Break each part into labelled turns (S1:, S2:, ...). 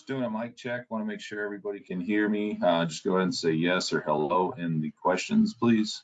S1: Just doing a mic check. Want to make sure everybody can hear me. Uh, just go ahead and say yes or hello in the questions, please.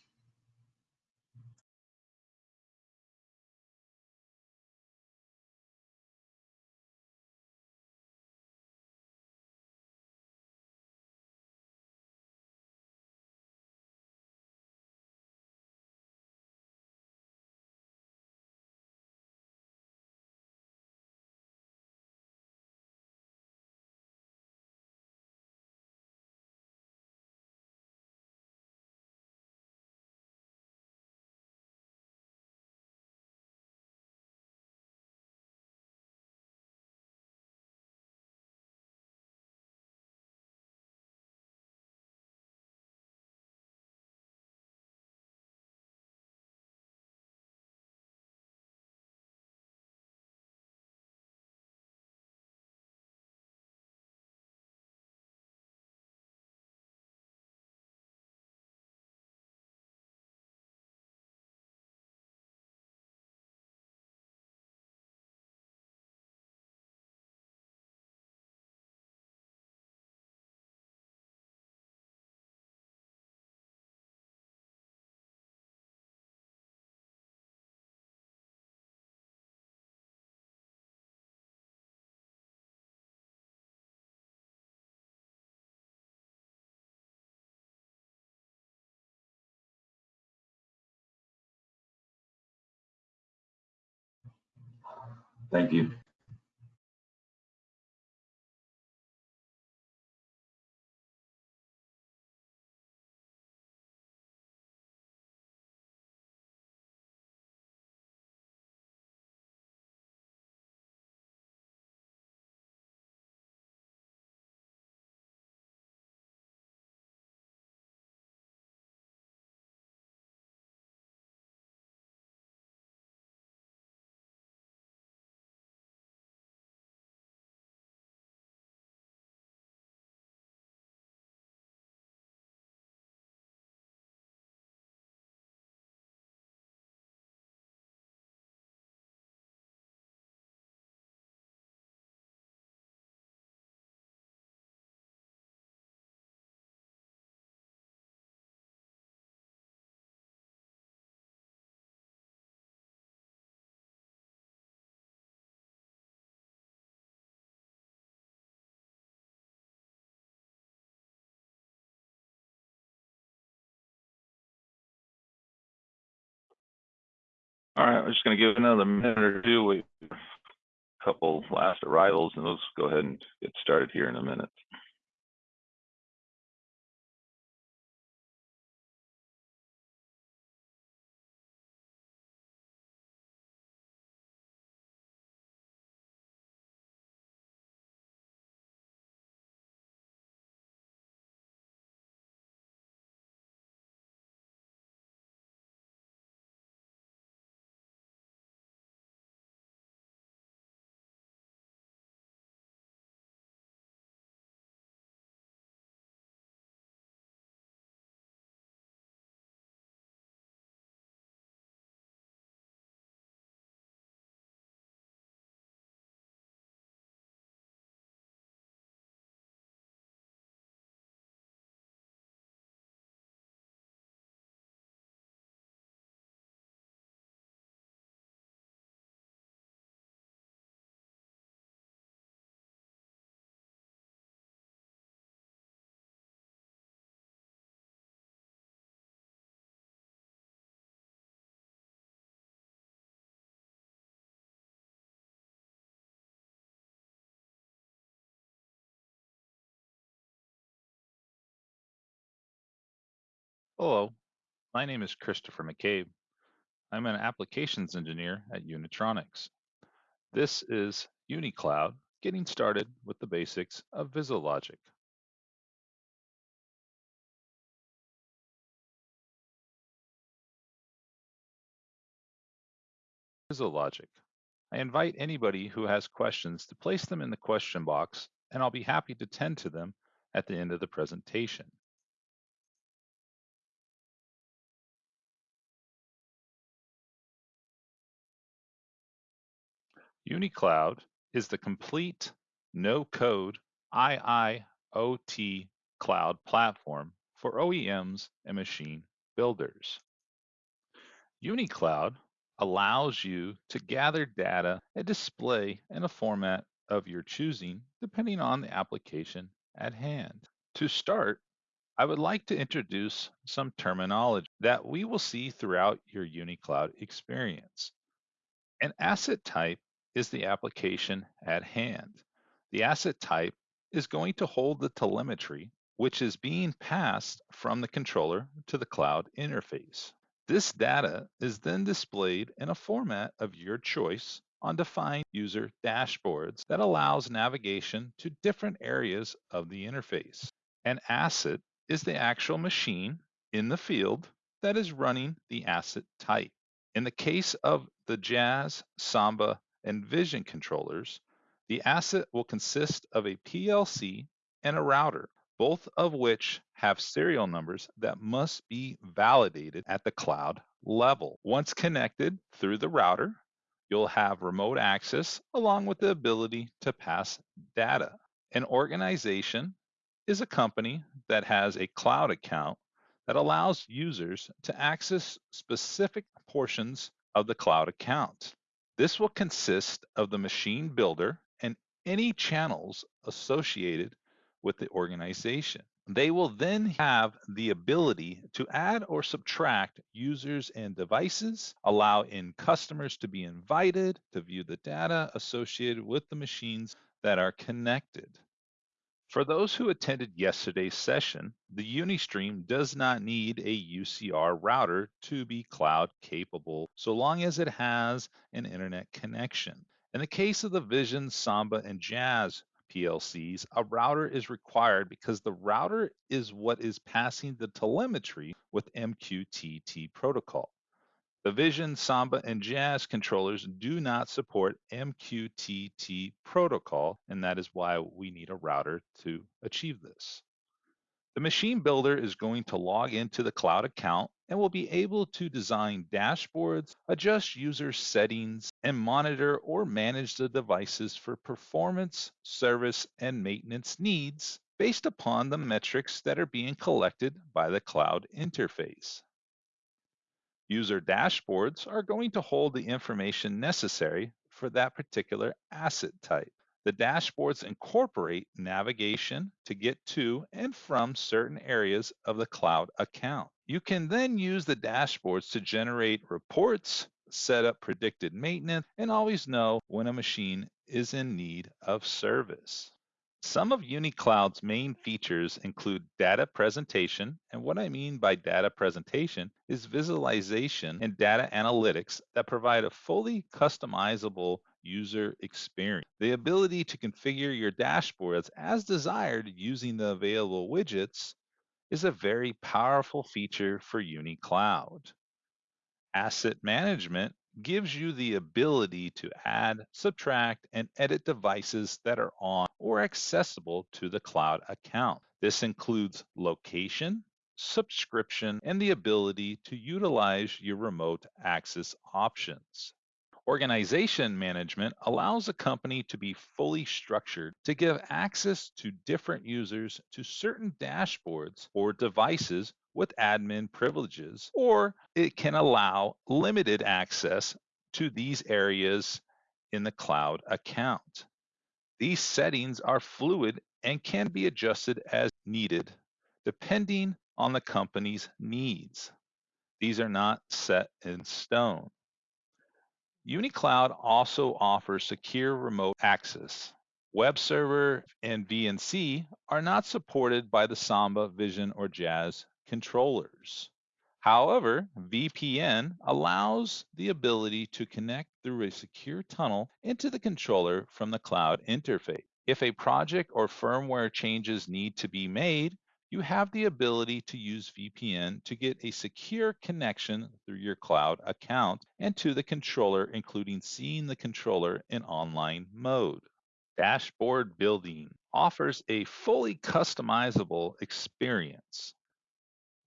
S1: All right, we're just going to give another minute or two. We a couple last arrivals, and let's go ahead and get started here in a minute.
S2: Hello, my name is Christopher McCabe. I'm an applications engineer at Unitronics. This is UniCloud, getting started with the basics of VisiLogic. VisiLogic. I invite anybody who has questions to place them in the question box, and I'll be happy to tend to them at the end of the presentation. UniCloud is the complete no-code IIoT cloud platform for OEMs and machine builders. UniCloud allows you to gather data and display in a format of your choosing, depending on the application at hand. To start, I would like to introduce some terminology that we will see throughout your UniCloud experience. An asset type is the application at hand. The asset type is going to hold the telemetry, which is being passed from the controller to the cloud interface. This data is then displayed in a format of your choice on defined user dashboards that allows navigation to different areas of the interface. An asset is the actual machine in the field that is running the asset type. In the case of the Jazz, Samba, and Vision controllers, the asset will consist of a PLC and a router both of which have serial numbers that must be validated at the cloud level. Once connected through the router, you'll have remote access along with the ability to pass data. An organization is a company that has a cloud account that allows users to access specific portions of the cloud account. This will consist of the machine builder and any channels associated with the organization. They will then have the ability to add or subtract users and devices, allow in customers to be invited to view the data associated with the machines that are connected. For those who attended yesterday's session, the UniStream does not need a UCR router to be cloud capable so long as it has an internet connection. In the case of the Vision, Samba, and Jazz PLCs, a router is required because the router is what is passing the telemetry with MQTT protocol. The Vision, Samba, and Jazz controllers do not support MQTT protocol, and that is why we need a router to achieve this. The machine builder is going to log into the cloud account and will be able to design dashboards, adjust user settings, and monitor or manage the devices for performance, service, and maintenance needs based upon the metrics that are being collected by the cloud interface. User dashboards are going to hold the information necessary for that particular asset type. The dashboards incorporate navigation to get to and from certain areas of the cloud account. You can then use the dashboards to generate reports, set up predicted maintenance, and always know when a machine is in need of service. Some of UniCloud's main features include data presentation, and what I mean by data presentation is visualization and data analytics that provide a fully customizable user experience. The ability to configure your dashboards as desired using the available widgets is a very powerful feature for UniCloud. Asset management gives you the ability to add, subtract, and edit devices that are on or accessible to the cloud account. This includes location, subscription, and the ability to utilize your remote access options. Organization management allows a company to be fully structured to give access to different users to certain dashboards or devices with admin privileges, or it can allow limited access to these areas in the cloud account. These settings are fluid and can be adjusted as needed, depending on the company's needs. These are not set in stone. UniCloud also offers secure remote access. Web server and VNC are not supported by the Samba, Vision, or Jazz controllers. However, VPN allows the ability to connect through a secure tunnel into the controller from the cloud interface. If a project or firmware changes need to be made, you have the ability to use VPN to get a secure connection through your cloud account and to the controller, including seeing the controller in online mode. Dashboard Building offers a fully customizable experience.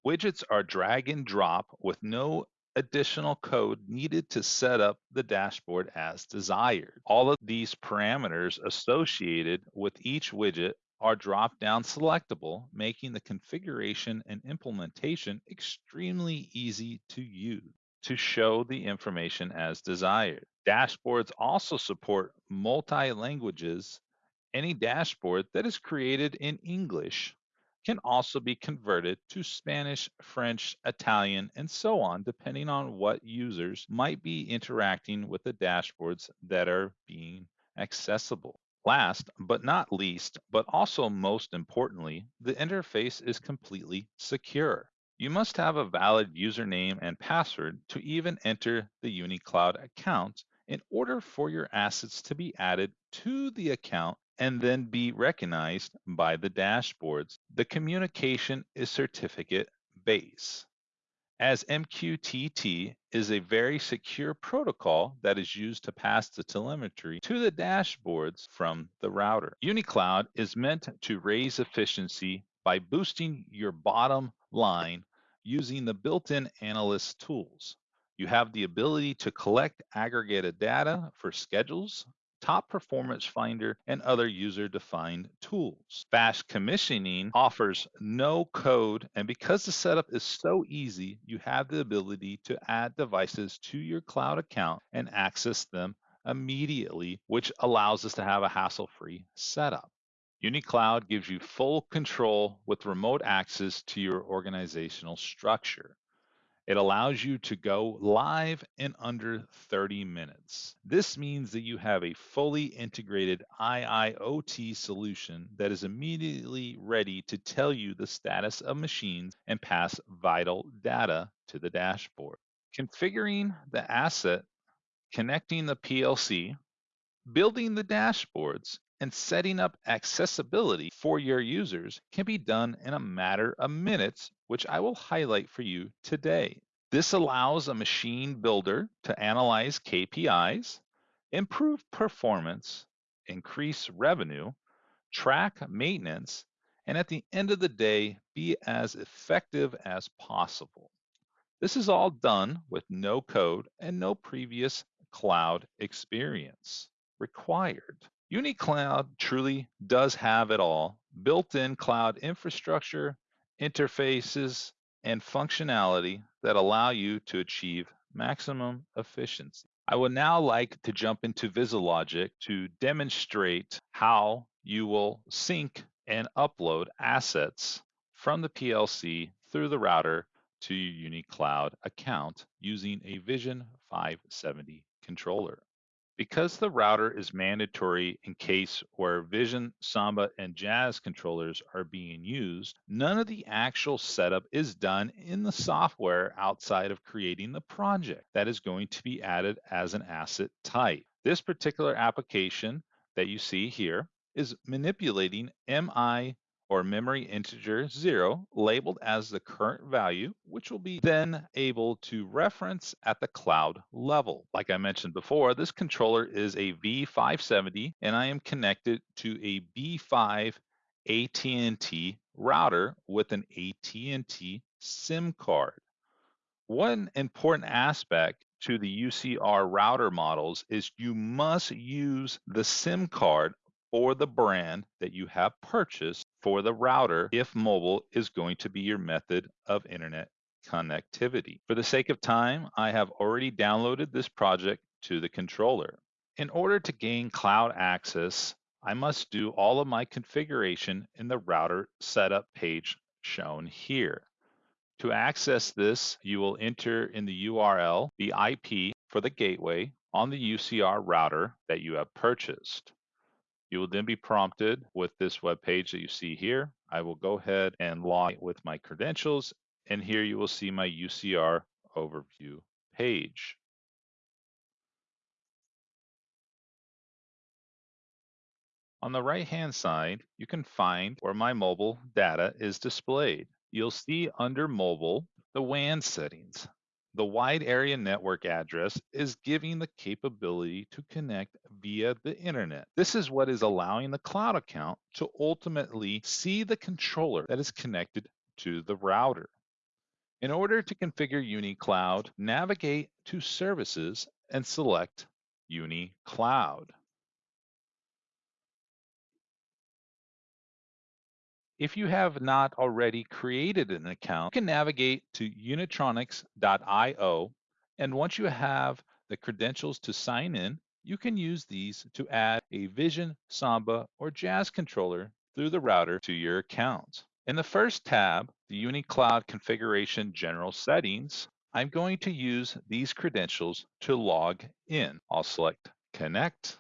S2: Widgets are drag and drop with no additional code needed to set up the dashboard as desired. All of these parameters associated with each widget are drop-down selectable, making the configuration and implementation extremely easy to use to show the information as desired. Dashboards also support multi-languages. Any dashboard that is created in English can also be converted to Spanish, French, Italian, and so on, depending on what users might be interacting with the dashboards that are being accessible. Last but not least, but also most importantly, the interface is completely secure. You must have a valid username and password to even enter the UniCloud account in order for your assets to be added to the account and then be recognized by the dashboards. The communication is certificate based. As MQTT is a very secure protocol that is used to pass the telemetry to the dashboards from the router. UniCloud is meant to raise efficiency by boosting your bottom line using the built-in analyst tools. You have the ability to collect aggregated data for schedules, Top Performance Finder, and other user-defined tools. Fast commissioning offers no code, and because the setup is so easy, you have the ability to add devices to your cloud account and access them immediately, which allows us to have a hassle-free setup. UniCloud gives you full control with remote access to your organizational structure. It allows you to go live in under 30 minutes. This means that you have a fully integrated IIoT solution that is immediately ready to tell you the status of machines and pass vital data to the dashboard. Configuring the asset, connecting the PLC, building the dashboards, and setting up accessibility for your users can be done in a matter of minutes, which I will highlight for you today. This allows a machine builder to analyze KPIs, improve performance, increase revenue, track maintenance, and at the end of the day, be as effective as possible. This is all done with no code and no previous cloud experience required. UniCloud truly does have it all built-in cloud infrastructure, interfaces, and functionality that allow you to achieve maximum efficiency. I would now like to jump into VisiLogic to demonstrate how you will sync and upload assets from the PLC through the router to your UniCloud account using a Vision 570 controller. Because the router is mandatory in case where Vision, Samba, and Jazz controllers are being used, none of the actual setup is done in the software outside of creating the project that is going to be added as an asset type. This particular application that you see here is manipulating MI or memory integer zero labeled as the current value, which will be then able to reference at the cloud level. Like I mentioned before, this controller is a V570 and I am connected to a B5 AT&T router with an AT&T SIM card. One important aspect to the UCR router models is you must use the SIM card or the brand that you have purchased for the router if mobile is going to be your method of internet connectivity. For the sake of time, I have already downloaded this project to the controller. In order to gain cloud access, I must do all of my configuration in the router setup page shown here. To access this, you will enter in the URL the IP for the gateway on the UCR router that you have purchased. You will then be prompted with this web page that you see here. I will go ahead and log with my credentials, and here you will see my UCR overview page. On the right-hand side, you can find where my mobile data is displayed. You'll see under mobile the WAN settings. The wide area network address is giving the capability to connect via the internet. This is what is allowing the cloud account to ultimately see the controller that is connected to the router. In order to configure UniCloud, navigate to Services and select UniCloud. If you have not already created an account, you can navigate to unitronics.io and once you have the credentials to sign in, you can use these to add a Vision, Samba, or Jazz controller through the router to your account. In the first tab, the UniCloud Configuration General Settings, I'm going to use these credentials to log in. I'll select Connect.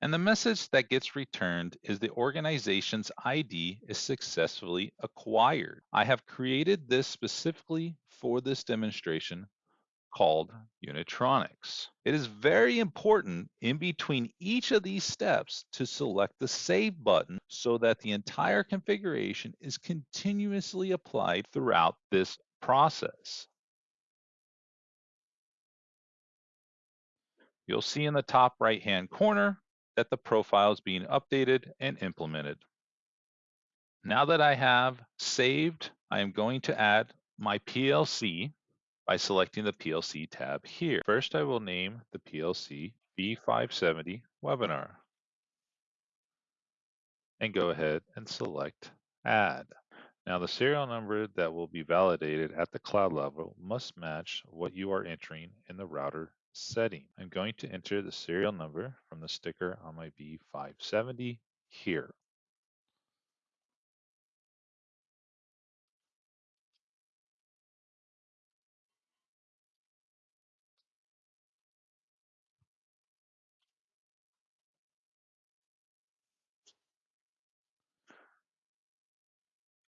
S2: And the message that gets returned is the organization's ID is successfully acquired. I have created this specifically for this demonstration called Unitronics. It is very important in between each of these steps to select the Save button so that the entire configuration is continuously applied throughout this process. You'll see in the top right hand corner that the profile is being updated and implemented. Now that I have saved, I am going to add my PLC by selecting the PLC tab here. First, I will name the PLC V570 webinar and go ahead and select add. Now the serial number that will be validated at the cloud level must match what you are entering in the router setting. I'm going to enter the serial number from the sticker on my V570 here.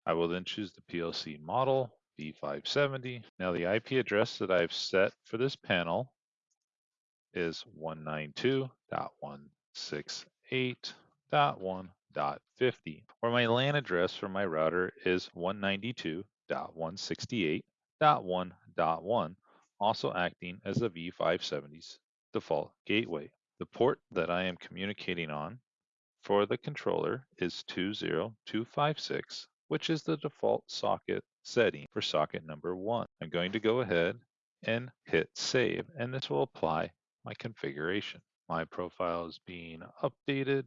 S2: I will then choose the PLC model, V570. Now the IP address that I've set for this panel is 192.168.1.50, where my LAN address for my router is 192.168.1.1, also acting as the V570's default gateway. The port that I am communicating on for the controller is 20256, which is the default socket setting for socket number one. I'm going to go ahead and hit save, and this will apply my configuration. My profile is being updated.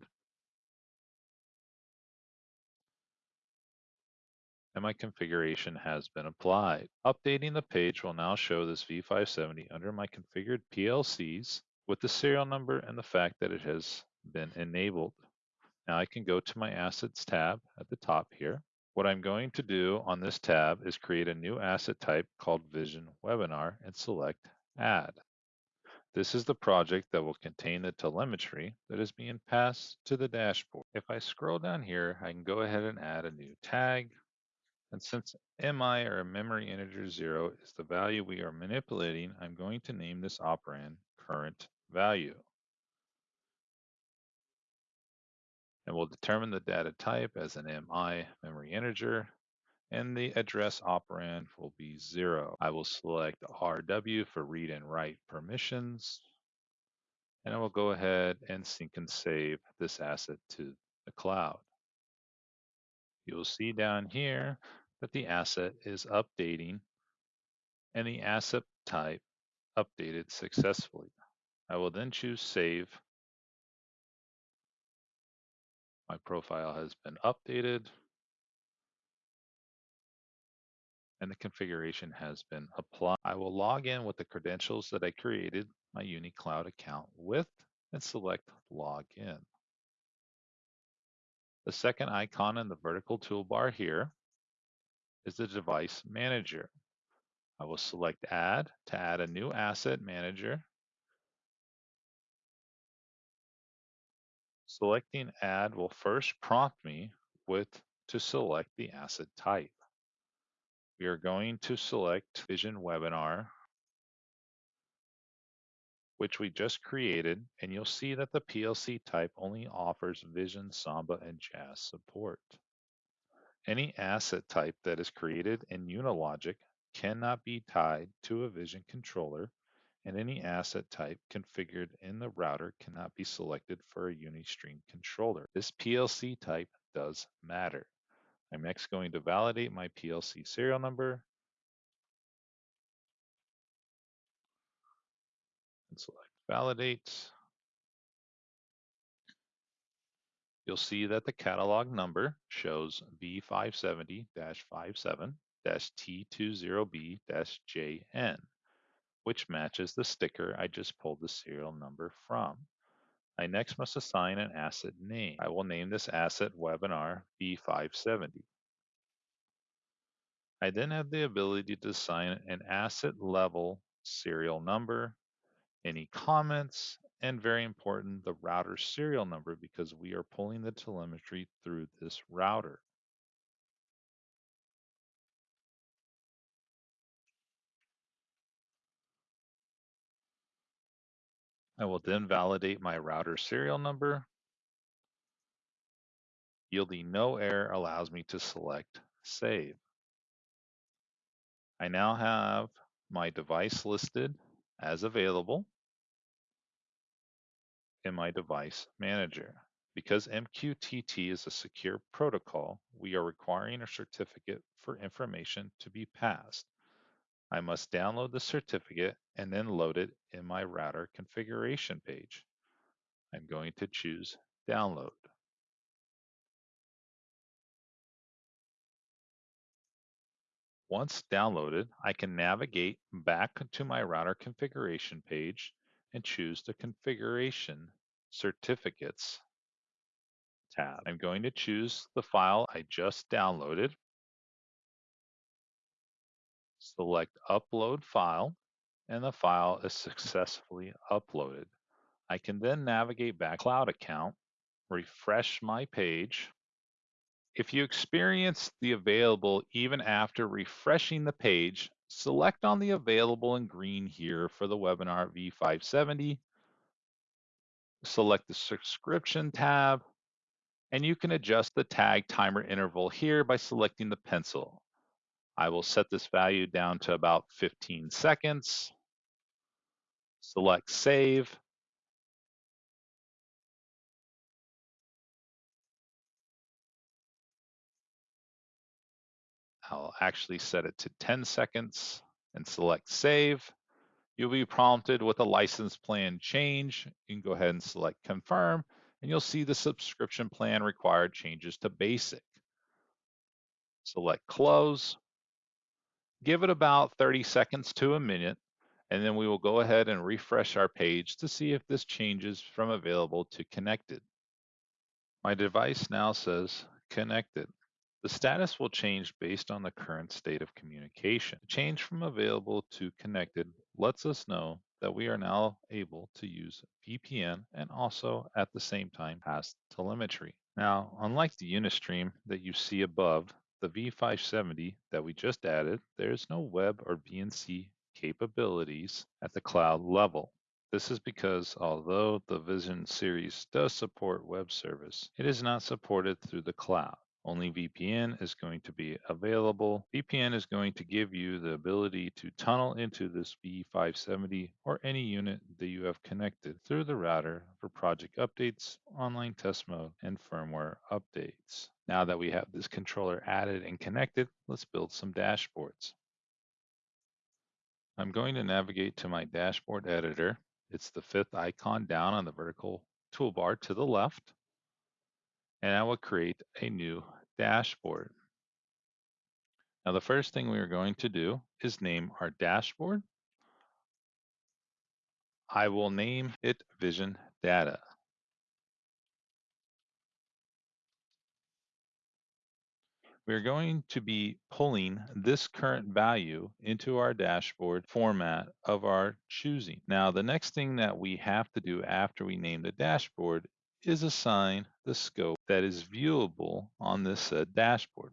S2: And my configuration has been applied. Updating the page will now show this V570 under my configured PLCs with the serial number and the fact that it has been enabled. Now I can go to my Assets tab at the top here. What I'm going to do on this tab is create a new asset type called Vision Webinar and select Add. This is the project that will contain the telemetry that is being passed to the dashboard. If I scroll down here, I can go ahead and add a new tag. And since MI or memory integer zero is the value we are manipulating, I'm going to name this operand current value. And we'll determine the data type as an MI memory integer and the address operand will be zero. I will select RW for read and write permissions. And I will go ahead and sync and save this asset to the cloud. You'll see down here that the asset is updating and the asset type updated successfully. I will then choose save. My profile has been updated. And the configuration has been applied. I will log in with the credentials that I created my UniCloud account with and select Login. The second icon in the vertical toolbar here is the Device Manager. I will select Add to add a new asset manager. Selecting Add will first prompt me with to select the asset type. We are going to select Vision Webinar, which we just created, and you'll see that the PLC type only offers Vision, Samba, and Jazz support. Any asset type that is created in UniLogic cannot be tied to a Vision controller, and any asset type configured in the router cannot be selected for a UniStream controller. This PLC type does matter. I'm next going to validate my PLC serial number and select validate. You'll see that the catalog number shows V570-57-T20B-JN, which matches the sticker I just pulled the serial number from. I next must assign an asset name. I will name this asset webinar V570. I then have the ability to assign an asset level serial number, any comments, and very important, the router serial number because we are pulling the telemetry through this router. I will then validate my router serial number. Yielding no error allows me to select save. I now have my device listed as available in my device manager. Because MQTT is a secure protocol, we are requiring a certificate for information to be passed. I must download the certificate and then load it in my router configuration page. I'm going to choose download. Once downloaded, I can navigate back to my router configuration page and choose the configuration certificates tab. I'm going to choose the file I just downloaded. Select upload file and the file is successfully uploaded. I can then navigate back cloud account, refresh my page. If you experience the available even after refreshing the page, select on the available in green here for the webinar V570 select the subscription tab, and you can adjust the tag timer interval here by selecting the pencil. I will set this value down to about 15 seconds. Select save. I'll actually set it to 10 seconds and select save. You'll be prompted with a license plan change. You can go ahead and select confirm, and you'll see the subscription plan required changes to basic. Select close. Give it about 30 seconds to a minute, and then we will go ahead and refresh our page to see if this changes from available to connected. My device now says connected. The status will change based on the current state of communication. Change from available to connected lets us know that we are now able to use VPN and also at the same time pass telemetry. Now, unlike the UniStream that you see above, the V570 that we just added, there is no web or VNC capabilities at the cloud level. This is because although the Vision series does support web service, it is not supported through the cloud. Only VPN is going to be available. VPN is going to give you the ability to tunnel into this V570 or any unit that you have connected through the router for project updates, online test mode, and firmware updates. Now that we have this controller added and connected, let's build some dashboards. I'm going to navigate to my dashboard editor. It's the fifth icon down on the vertical toolbar to the left and I will create a new dashboard. Now, the first thing we are going to do is name our dashboard. I will name it Vision Data. We're going to be pulling this current value into our dashboard format of our choosing. Now, the next thing that we have to do after we name the dashboard is assign the scope that is viewable on this said dashboard.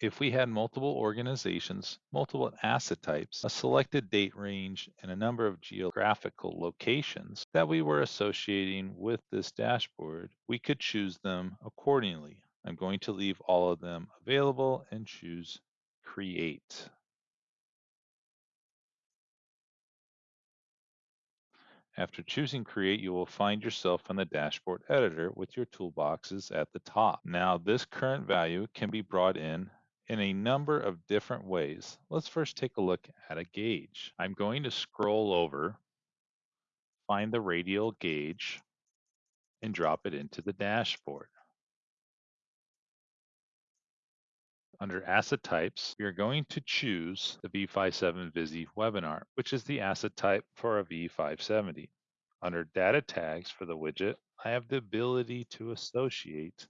S2: If we had multiple organizations, multiple asset types, a selected date range, and a number of geographical locations that we were associating with this dashboard, we could choose them accordingly. I'm going to leave all of them available and choose Create. After choosing Create, you will find yourself in the dashboard editor with your toolboxes at the top. Now, this current value can be brought in in a number of different ways. Let's first take a look at a gauge. I'm going to scroll over, find the radial gauge, and drop it into the dashboard. Under asset types, we are going to choose the V57 Visi webinar, which is the asset type for a V570. Under data tags for the widget, I have the ability to associate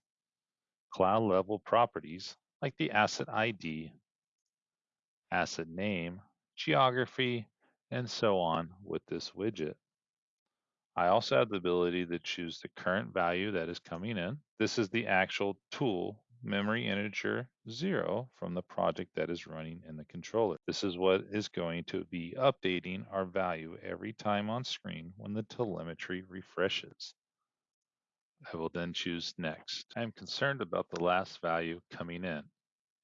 S2: cloud level properties like the asset ID, asset name, geography, and so on with this widget. I also have the ability to choose the current value that is coming in. This is the actual tool memory integer zero from the project that is running in the controller. This is what is going to be updating our value every time on screen when the telemetry refreshes. I will then choose next. I am concerned about the last value coming in.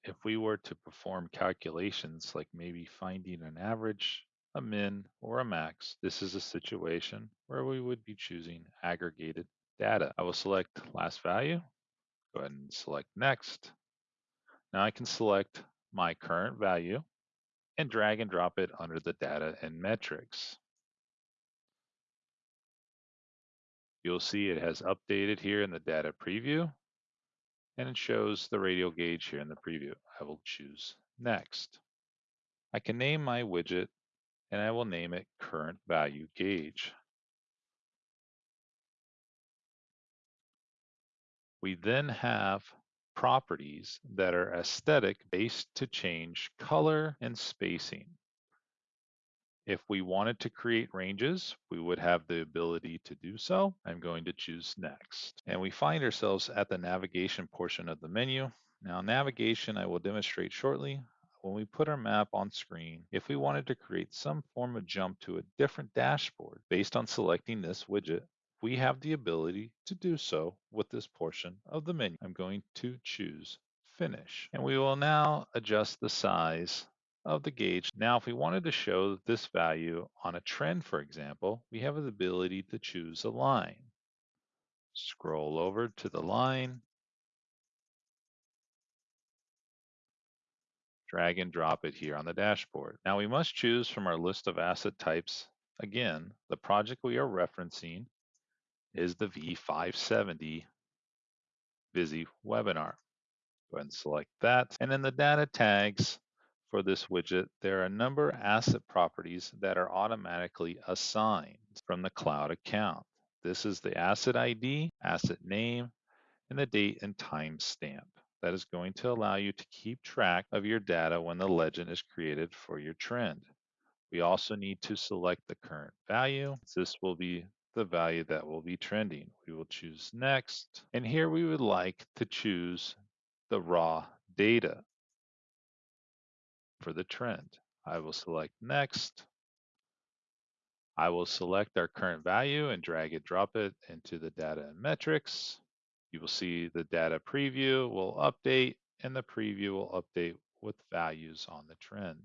S2: If we were to perform calculations like maybe finding an average, a min, or a max, this is a situation where we would be choosing aggregated data. I will select last value Go ahead and select next. Now I can select my current value and drag and drop it under the data and metrics. You'll see it has updated here in the data preview and it shows the radial gauge here in the preview. I will choose next. I can name my widget and I will name it current value gauge. We then have properties that are aesthetic based to change color and spacing. If we wanted to create ranges, we would have the ability to do so. I'm going to choose next. And we find ourselves at the navigation portion of the menu. Now navigation I will demonstrate shortly. When we put our map on screen, if we wanted to create some form of jump to a different dashboard based on selecting this widget, we have the ability to do so with this portion of the menu. I'm going to choose finish and we will now adjust the size of the gauge. Now, if we wanted to show this value on a trend, for example, we have the ability to choose a line. Scroll over to the line, drag and drop it here on the dashboard. Now we must choose from our list of asset types, again, the project we are referencing is the V570 Visi webinar. Go ahead and select that. And in the data tags for this widget, there are a number of asset properties that are automatically assigned from the cloud account. This is the asset ID, asset name, and the date and time stamp. That is going to allow you to keep track of your data when the legend is created for your trend. We also need to select the current value. This will be the value that will be trending. We will choose next. And here we would like to choose the raw data for the trend. I will select next. I will select our current value and drag it, drop it into the data and metrics. You will see the data preview will update and the preview will update with values on the trend.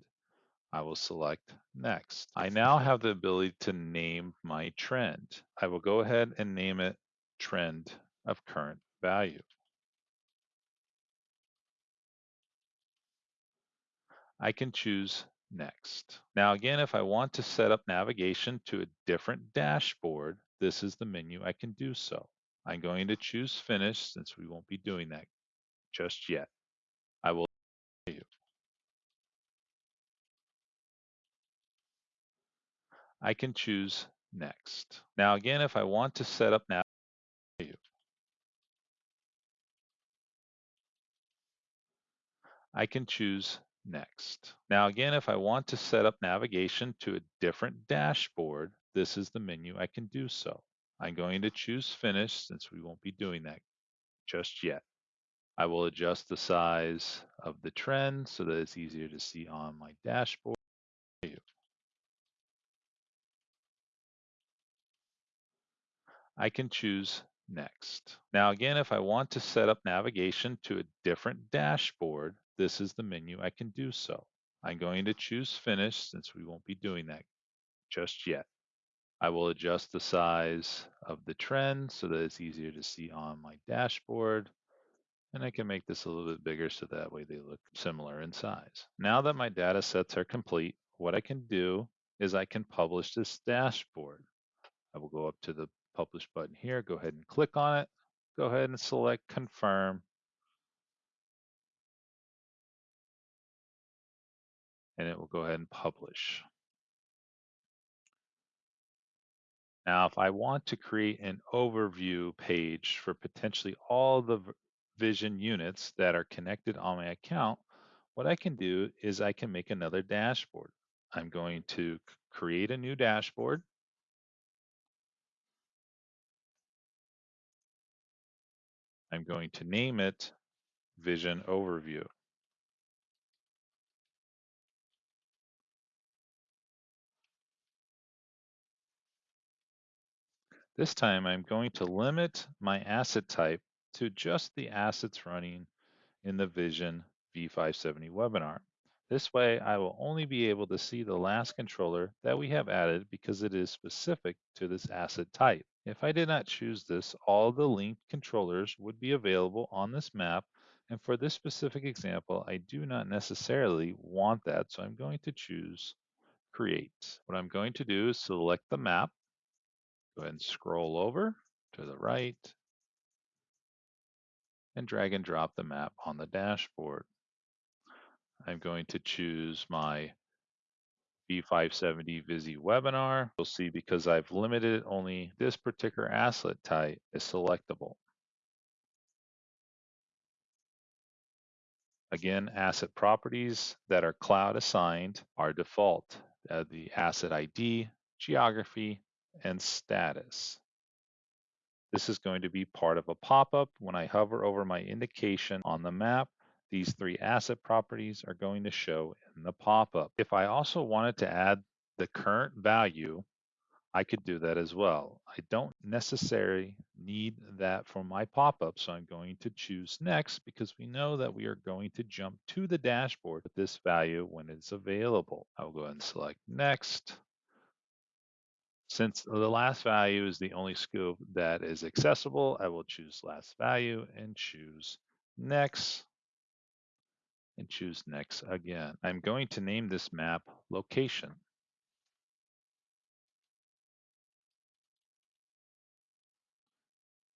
S2: I will select next. I now have the ability to name my trend. I will go ahead and name it trend of current value. I can choose next. Now again, if I want to set up navigation to a different dashboard, this is the menu I can do so. I'm going to choose finish since we won't be doing that just yet. I will I can choose next. Now again, if I want to set up now, I can choose next. Now again, if I want to set up navigation to a different dashboard, this is the menu I can do so. I'm going to choose finish since we won't be doing that just yet. I will adjust the size of the trend so that it's easier to see on my dashboard. I can choose next. Now again, if I want to set up navigation to a different dashboard, this is the menu I can do so. I'm going to choose finish since we won't be doing that just yet. I will adjust the size of the trend so that it's easier to see on my dashboard. And I can make this a little bit bigger so that way they look similar in size. Now that my data sets are complete, what I can do is I can publish this dashboard. I will go up to the publish button here. Go ahead and click on it. Go ahead and select confirm. And it will go ahead and publish. Now, if I want to create an overview page for potentially all the vision units that are connected on my account, what I can do is I can make another dashboard. I'm going to create a new dashboard. I'm going to name it Vision Overview. This time I'm going to limit my asset type to just the assets running in the Vision V570 webinar. This way I will only be able to see the last controller that we have added because it is specific to this asset type. If I did not choose this, all the linked controllers would be available on this map. And for this specific example, I do not necessarily want that. So I'm going to choose create. What I'm going to do is select the map Go ahead and scroll over to the right and drag and drop the map on the dashboard. I'm going to choose my V570 Visi webinar. You'll see because I've limited only this particular asset type is selectable. Again, asset properties that are cloud assigned are default. Uh, the asset ID, geography, and status. This is going to be part of a pop-up. When I hover over my indication on the map, these three asset properties are going to show in the pop-up. If I also wanted to add the current value, I could do that as well. I don't necessarily need that for my pop-up, so I'm going to choose next because we know that we are going to jump to the dashboard with this value when it's available. I'll go ahead and select next. Since the last value is the only scope that is accessible, I will choose last value and choose next and choose next again. I'm going to name this map location.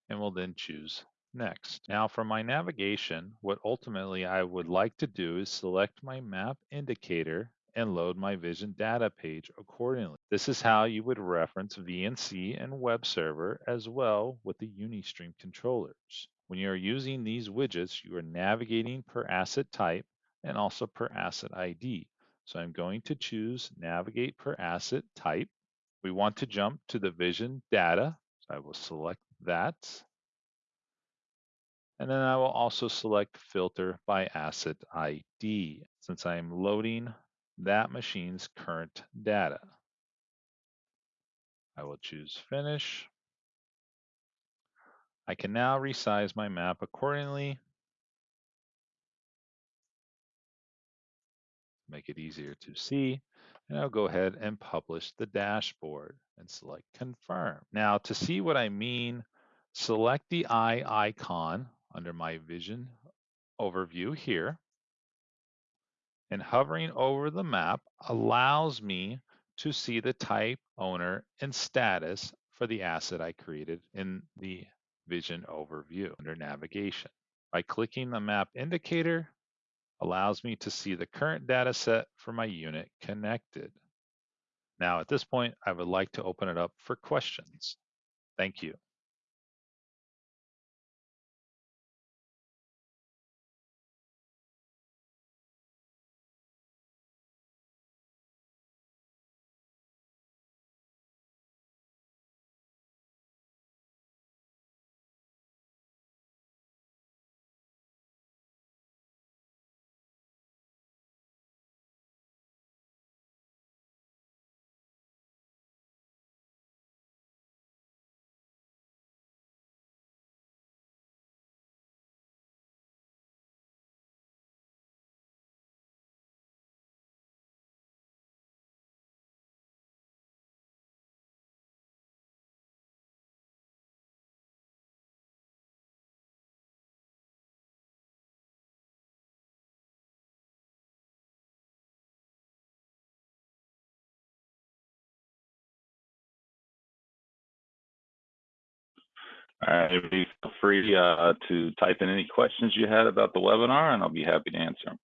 S2: And we'll then choose next. Now for my navigation, what ultimately I would like to do is select my map indicator and load my Vision data page accordingly. This is how you would reference VNC and web server as well with the UniStream controllers. When you are using these widgets, you are navigating per asset type and also per asset ID. So I'm going to choose navigate per asset type. We want to jump to the Vision data. So I will select that. And then I will also select filter by asset ID since I'm loading that machine's current data. I will choose finish. I can now resize my map accordingly. Make it easier to see. And I'll go ahead and publish the dashboard and select confirm. Now to see what I mean, select the eye icon under my vision overview here and hovering over the map allows me to see the type, owner, and status for the asset I created in the vision overview under navigation. By clicking the map indicator, allows me to see the current data set for my unit connected. Now at this point, I would like to open it up for questions. Thank you.
S1: All right, everybody feel free uh, to type in any questions you had about the webinar, and I'll be happy to answer them.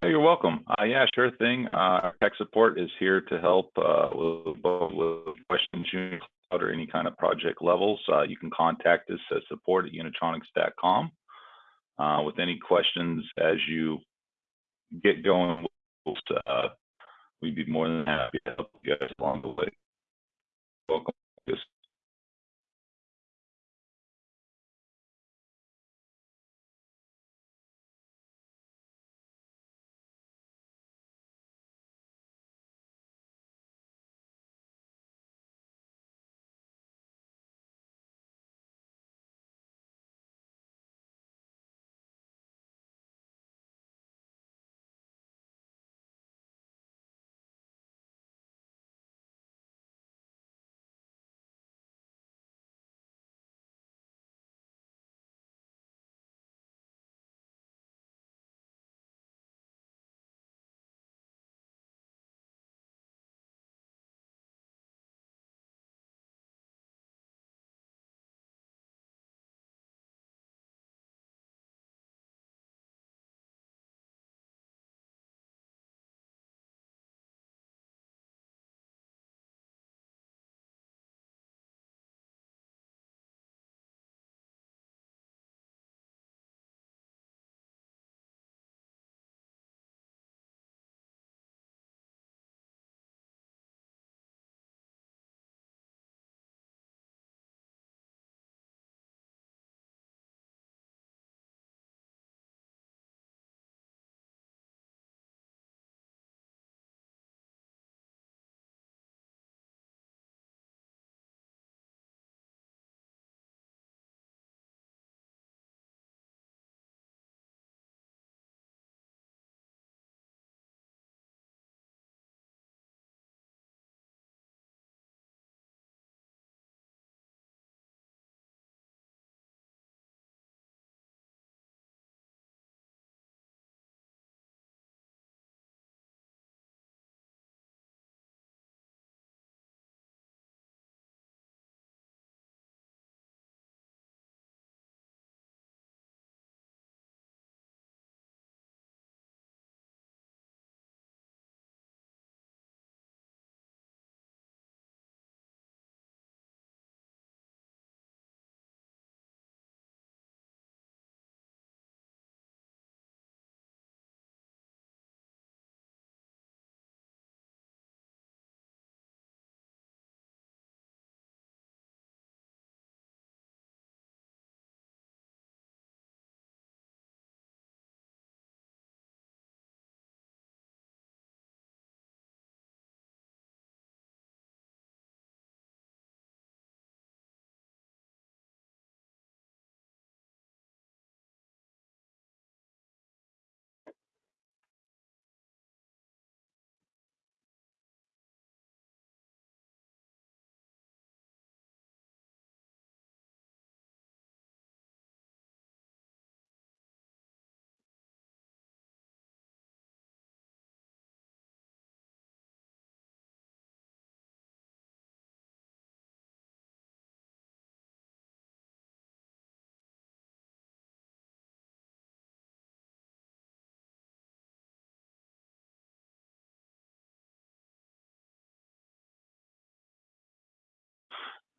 S1: Oh, you're welcome. Uh, yeah, sure thing. Uh, tech support is here to help uh, with, with questions you or any kind of project levels. Uh, you can contact us at support at unitronics.com uh, with any questions as you get going. Uh, we'd be more than happy to help you guys along the way. Welcome.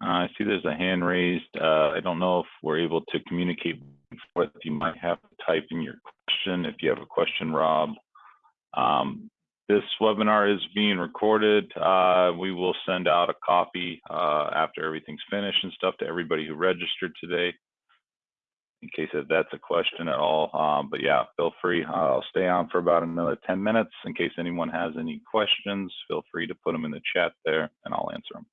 S1: I see there's a hand raised. Uh, I don't know if we're able to communicate with you might have to type in your question if you have a question, Rob. Um, this webinar is being recorded. Uh, we will send out a copy uh, after everything's finished and stuff to everybody who registered today. in case that's a question at all. Um, but yeah, feel free. I'll stay on for about another 10 minutes in case anyone has any questions. Feel free to put them in the chat there and I'll answer them.